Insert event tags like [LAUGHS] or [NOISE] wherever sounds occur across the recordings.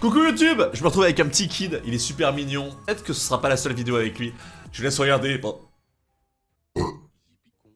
Coucou YouTube Je me retrouve avec un petit kid, il est super mignon. Peut-être que ce sera pas la seule vidéo avec lui. Je laisse regarder. Bon.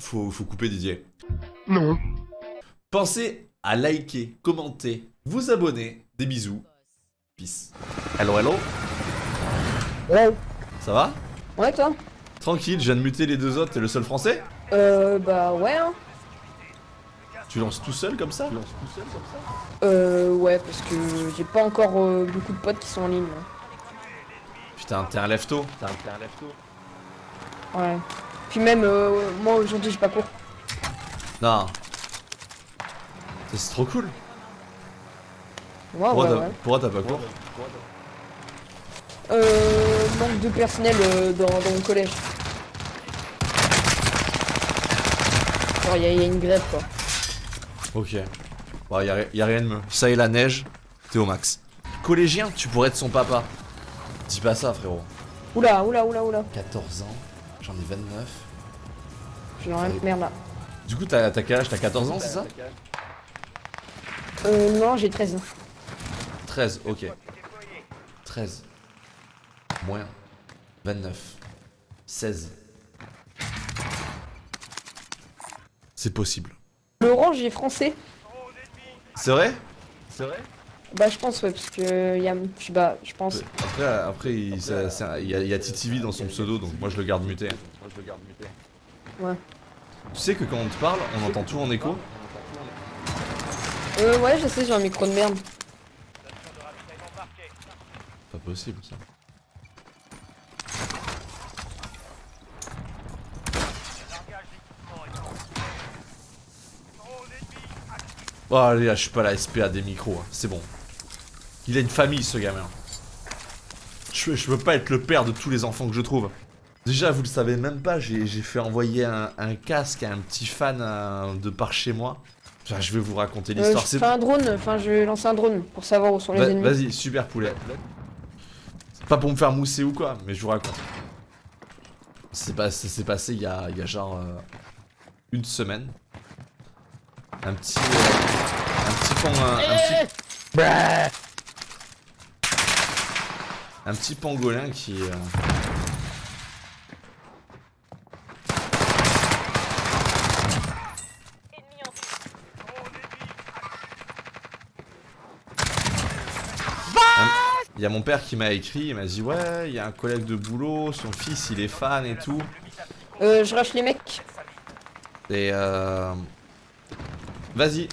Faut, faut couper Didier. Non. Pensez à liker, commenter, vous abonner. Des bisous. Peace. Hello, hello. Ouais. Ça va? Ouais, toi? Tranquille, je viens de muter les deux autres, t'es le seul français? Euh, bah ouais, hein. Tu lances tout seul comme ça Euh, ouais, parce que j'ai pas encore euh, beaucoup de potes qui sont en ligne. là. Putain, t'es un lève-tôt. Ouais. Puis même, euh, moi aujourd'hui j'ai pas cours. Non. C'est trop cool. Ouais, Pourquoi ouais, t'as ouais. pourquoi t'as pas cours Euh, manque de personnel euh, dans, dans mon collège. Genre, y'a y a une grève quoi. Ok. Bon, y a, ri- y a rien de mieux. Ça et la neige, t'es au max. Collégien, tu pourrais être son papa. Dis pas ça, frérot. Oula, oula, oula, oula. 14 ans, j'en ai 29. J'ai rien merde là. Du coup, t'as t'as quel âge? T'as 14 ans, c'est ça? Euh, non, j'ai 13 ans. 13, ok. 13. Moins. 29. 16. C'est possible. L'orange est français. C'est vrai? C'est vrai? Bah, je pense, ouais, parce que y a. Je sais pas, je pense. Après, après il, ça- ça- il y a, il y a TTV dans son pseudo, donc moi je le garde muté. Ouais. Tu sais que quand on te parle, on entend tout en écho? Euh, ouais, je sais, j'ai un micro de merde. Pas possible ça. Oh allez, là, je suis pas la SPA des micros, hein, c'est bon. Il a une famille ce gamin. Je, je veux pas être le père de tous les enfants que je trouve. Déjà, vous le savez même pas, j'ai fait envoyer un, un casque à un petit fan euh, de par chez moi. Enfin, je vais vous raconter Euh, l'histoire. je fais un drone, enfin, je vais lancer un drone pour savoir où sont les ennemis. Vas-y, super poulet. C'est pas pour me faire mousser ou quoi, mais je vous raconte. C'est pas, ça s'est passé il y a, il y a genre euh, une semaine. Un petit, euh, un petit un, un petit, un petit pangolin qui. euh, Il y a mon père qui m'a écrit, il m'a dit ouais, il y a un collègue de boulot, son fils il est fan et tout. Euh, je rush les mecs. Et euh... Vas-y.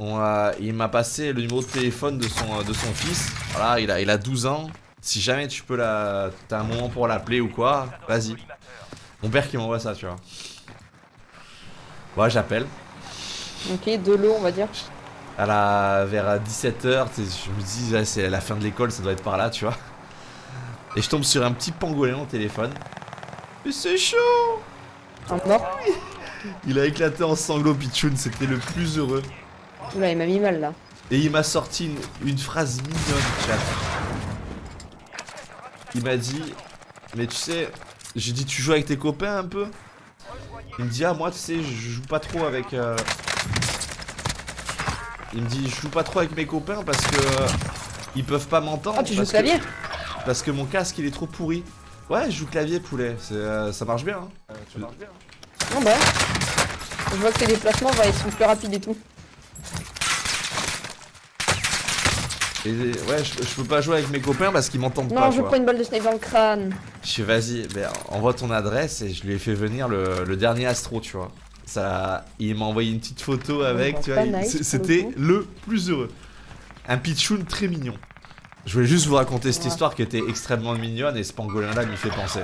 A... Il m'a passé le numéro de téléphone de son, de son fils. Voilà, il a, il a 12 ans. Si jamais tu peux la... T'as un moment pour l'appeler ou quoi, vas-y. Mon père qui m'envoie ça, tu vois. Ouais, j'appelle. Ok, de l'eau, on va dire. À la... Vers 17h, je me dis, ouais, c'est la fin de l'école, ça doit être par là, tu vois. Et je tombe sur un petit pangolin au téléphone. Mais c'est chaud Un mort. Il a éclaté en sanglots, Pichoun, c'était le plus heureux. Oula, il m'a mis mal là. Et il m'a sorti une, une phrase mignonne, chat. Il m'a dit, mais tu sais, j'ai dit, tu joues avec tes copains un peu? Il me dit, ah, moi, tu sais, je joue pas trop avec. euh, Il me dit, je joue pas trop avec mes copains parce que. euh, Ils peuvent pas m'entendre. Ah, tu joues parce clavier? que- Parce que mon casque, il est trop pourri. Ouais, je joue clavier, poulet. euh, ça marche bien. Hein. Non, bah. Je vois que tes déplacements, ils sont plus rapides et tout. Et ouais, je, je peux pas jouer avec mes copains parce qu'ils m'entendent Non, pas. je quoi. prends une balle de snipe dans le crâne. Je fais vas-y, ben, envoie ton adresse et je lui ai fait venir le, le dernier Astro, tu vois. Ça, il m'a envoyé une petite photo avec, tu vois. nice, C'était le plus heureux. Un pitchoun très mignon. Je voulais juste vous raconter cette Ouais. histoire qui était extrêmement mignonne et ce pangolin là m'y fait penser.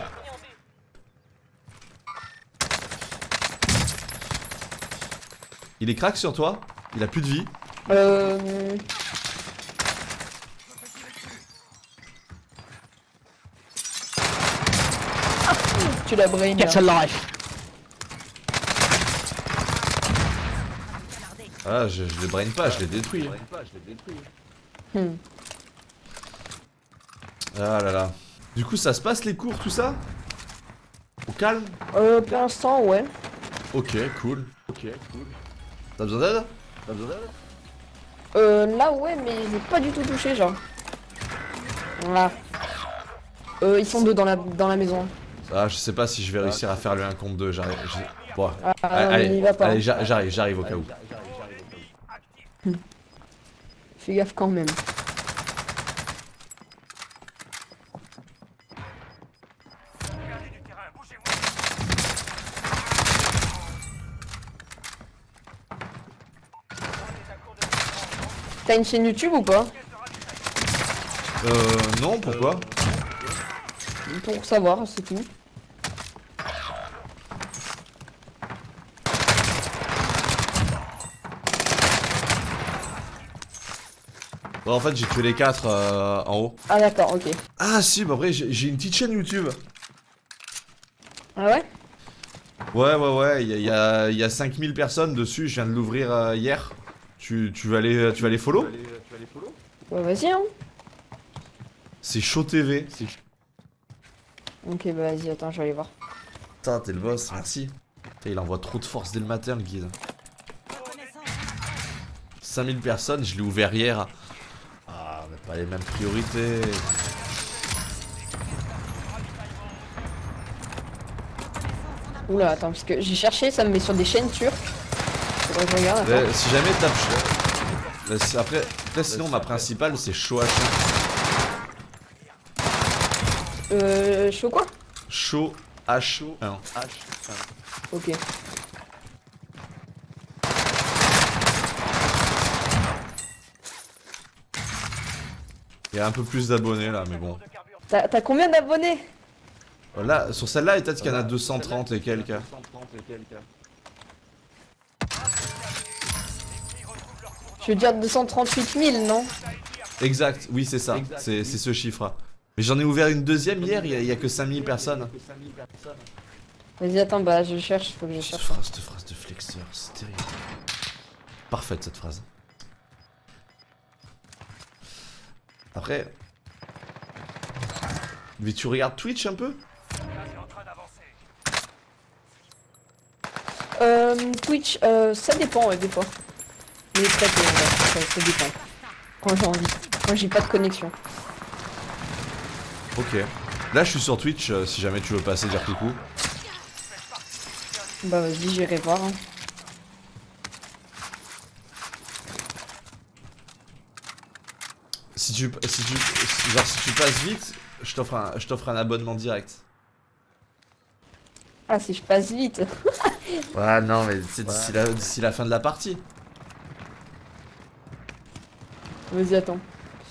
Il est crack sur toi Il a plus de vie Euh. Ah, tu l'as brain. là. Ah, je, je le brain pas, je l'ai détruit. Hmm. Ah là là. Du coup, ça se passe les cours, tout ça? Au calme? Euh, pour l'instant, ouais. Ok, cool. Ok, cool. T'as besoin d'aide? T'as besoin d'aide? Euh, là, ouais, mais j'ai pas du tout touché, genre. Voilà. Euh, ils sont deux dans la, dans la maison. Ah, je sais pas si je vais réussir à faire le 1 contre 2. J'arrive. Bon, Ah, mais allez, allez, j'a- j'arrive, j'arrive au cas où. Fais gaffe quand même. T'as une chaîne YouTube ou pas Euh, non, pourquoi Pour savoir, c'est tout. Bon, en fait, j'ai tué les 4 en haut. Ah d'accord, ok. Ah, si, bah après, j'ai une petite chaîne YouTube. Ah ouais? Ouais, ouais, ouais, il y a, il y a- il y a 5000 personnes dessus, je viens de l'ouvrir euh, hier. Tu, tu vas aller, tu vas aller follow? Ouais, vas-y, hein. C'est Chaud TV. Ok, bah vas-y, attends, je vais aller voir. Putain, t'es le boss, merci. Putain, il envoie trop de force dès le matin, le guide. 5000 personnes, je l'ai ouvert hier. Ah, mais pas les mêmes priorités. Oula, attends, parce que j'ai cherché, ça me met sur des chaînes turques. Faudrait que je regarde. Mais si jamais tape. Après, après, sinon, ma principale, c'est Chaud H1. Euh, chaud quoi? Chaud H1. Ok. Il y a un peu plus d'abonnés là, mais bon. T'as combien d'abonnés? Là, sur celle-là, peut-être qu'il y en a 230 et quelques. Je veux dire 238 000, non? Exact, oui, c'est ça. C'est ce chiffre. Mais j'en ai ouvert une deuxième hier, il y, a- il y a que 5000 personnes. Vas-y, attends, bah je cherche, faut que je Cette cherche. phrase, cette phrase de flexeur, c'est terrible. Parfaite cette phrase. Après. Mais tu regardes Twitch un peu? Euh, Twitch, euh, ça dépend, ouais, des fois. Mais très peu, ça, ça dépend. Quand j'ai envie. Quand j'ai pas de connexion. Ok. Là, je suis sur Twitch, euh, si jamais tu veux passer dire coucou. Bah vas-y, j'irai voir. hein. Si tu, si tu, si- genre, si tu passes vite, je t'offre un, je t'offre un abonnement direct. Ah, si je passe vite. [LAUGHS] Ouais, non, mais c'est d'ici la, d'ici la fin de la partie. Vas-y, attends.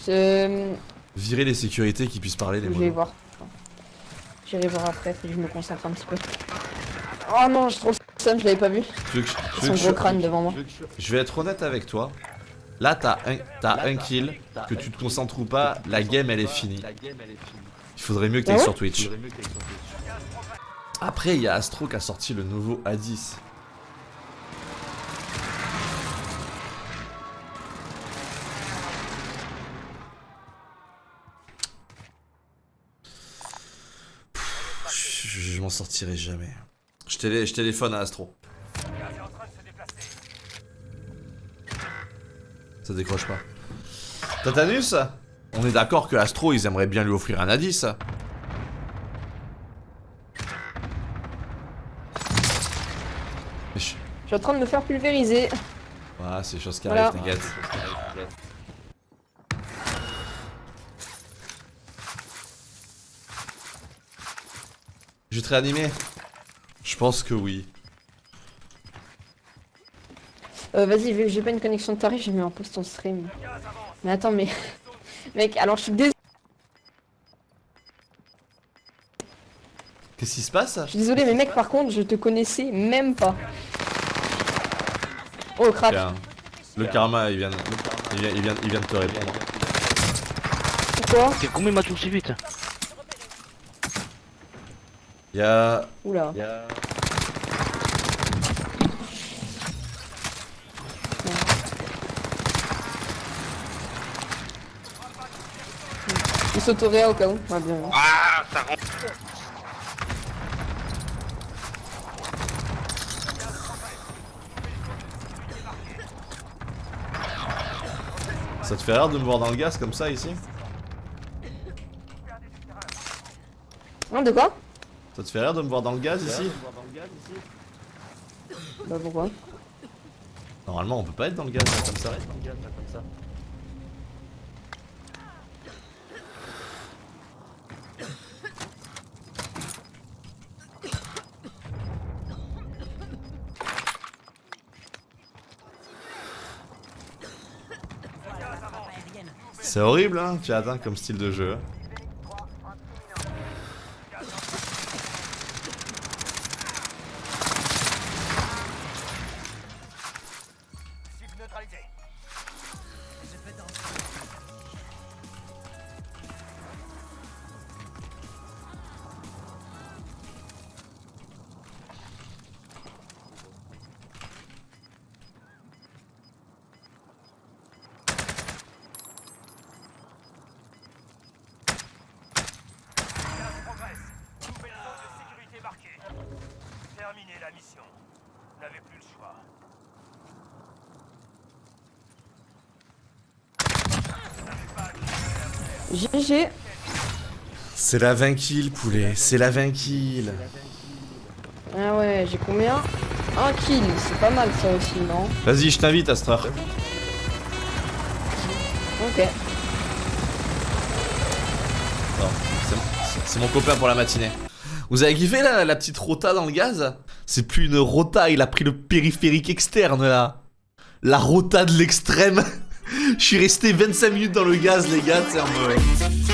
Je... Virer les sécurités qui puissent parler les Je vais voir. J'irai voir après, faut que je me concentre un petit peu. Oh non, je trouve ça, je l'avais pas vu. Tu Son que je- gros crâne devant moi. Je vais être honnête avec toi. Là, t'as un, t'as un kill, que tu te concentres ou pas, la game elle est finie. Il faudrait mieux que t'ailles Ah ouais sur Twitch. Après, il y a Astro qui a sorti le nouveau A10. Sortirai jamais. Je, télé- je téléphone à Astro. Ça décroche pas. Tatanus On est d'accord que Astro, ils aimeraient bien lui offrir un A10. Mais je- suis en train de me faire pulvériser. Ah, c'est des choses qui Voilà. arrivent, t'inquiète. Je vais te réanimer Je pense que oui. Euh, vas-y, vu que j'ai pas une connexion de tarif, j'ai mis en pause ton stream. Mais attends, mais... [LAUGHS] Mec, alors je suis désolé. Qu'est-ce qui se passe Je suis désolé, mais mec, par contre, je te connaissais même pas. Oh, crack. Tiens, Le karma, il vient, de- il vient, il vient, il vient de te répondre. Pourquoi combien m'a touché vite Il y a... Oula. Il s'autoréa au cas où. Bien. Ah, ça rentre. Ça te fait rire de me voir dans le gaz comme ça ici? Hein, de quoi? Ça te fait rire de me voir dans le gaz ici Bah pourquoi Normalement on peut pas être dans le gaz là, comme ça. C'est horrible hein, tu atteint comme style de jeu. GG. C'est la 20 kills poulet, c'est la 20 kills. Ah ouais, j'ai combien? Un kill, c'est pas mal ça aussi, non? Vas-y je t'invite heure. Ok. Bon, c'est mon- c'est mon copain pour la matinée. Vous avez kiffé la, la petite rota dans le gaz? C'est plus une rota, il a pris le périphérique externe là. La rota de l'extrême. Je suis resté 25 minutes dans le gaz les gars, c'est mode...